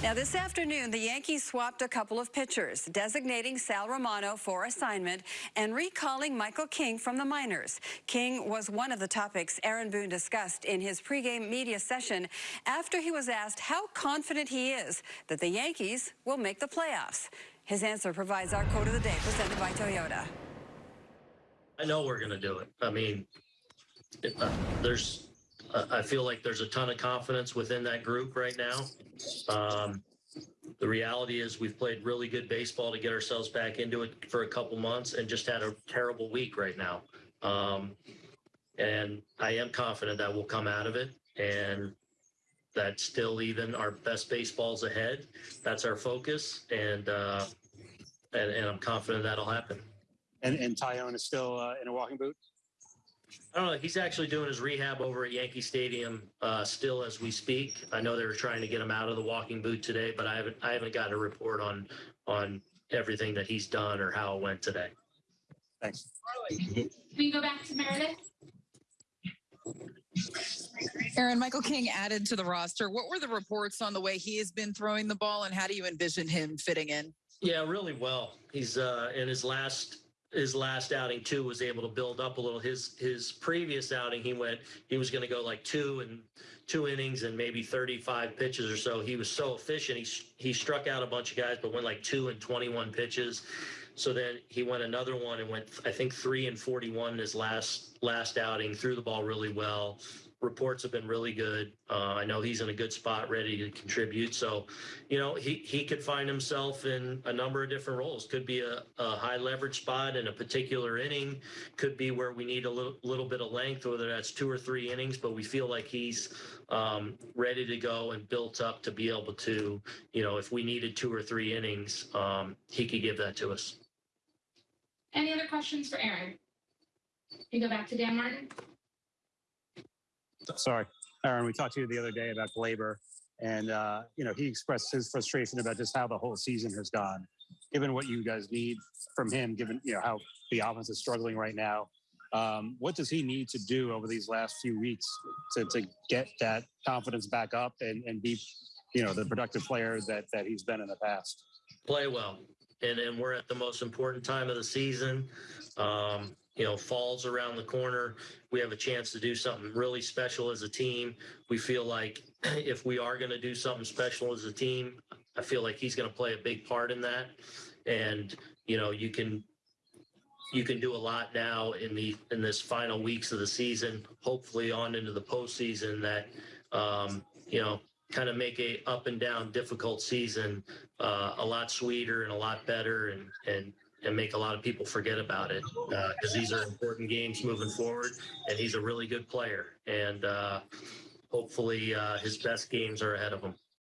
Now, this afternoon, the Yankees swapped a couple of pitchers, designating Sal Romano for assignment and recalling Michael King from the minors. King was one of the topics Aaron Boone discussed in his pregame media session after he was asked how confident he is that the Yankees will make the playoffs. His answer provides our quote of the day, presented by Toyota. I know we're going to do it. I mean, uh, there's, I feel like there's a ton of confidence within that group right now. Um, the reality is we've played really good baseball to get ourselves back into it for a couple months and just had a terrible week right now. Um, and I am confident that we'll come out of it and that still even our best baseball's ahead. That's our focus. And, uh, and, and I'm confident that'll happen. And, and Taillon is still uh, in a walking boot? I don't know. He's actually doing his rehab over at Yankee Stadium uh, still as we speak. I know they were trying to get him out of the walking boot today, but I haven't I haven't gotten a report on on everything that he's done or how it went today. Thanks. Can we go back to Meredith? Aaron, Michael King added to the roster. What were the reports on the way he has been throwing the ball, and how do you envision him fitting in? Yeah, really well. He's uh, in his last his last outing too was able to build up a little. His his previous outing, he went he was going to go like two and two innings and maybe 35 pitches or so. He was so efficient. He he struck out a bunch of guys, but went like two and 21 pitches. So then he went another one and went I think three and 41 in his last last outing. Threw the ball really well reports have been really good. Uh, I know he's in a good spot, ready to contribute. So, you know, he he could find himself in a number of different roles. Could be a, a high leverage spot in a particular inning. Could be where we need a little little bit of length, whether that's two or three innings. But we feel like he's um, ready to go and built up to be able to, you know, if we needed two or three innings, um, he could give that to us. Any other questions for Aaron? Can go back to Dan Martin? Sorry, Aaron, we talked to you the other day about Gleyber, and uh, you know he expressed his frustration about just how the whole season has gone. Given what you guys need from him, given you know how the offense is struggling right now, um, what does he need to do over these last few weeks to, to get that confidence back up and, and be, you know, the productive player that that he's been in the past? Play well, and and we're at the most important time of the season. Um, you know, falls around the corner. We have a chance to do something really special as a team. We feel like if we are going to do something special as a team, I feel like he's going to play a big part in that. And, you know, you can you can do a lot now in the in this final weeks of the season, hopefully on into the postseason that um, you know kind of make a up and down difficult season uh, a lot sweeter and a lot better and and and make a lot of people forget about it because uh, these are important games moving forward and he's a really good player and uh, hopefully uh, his best games are ahead of him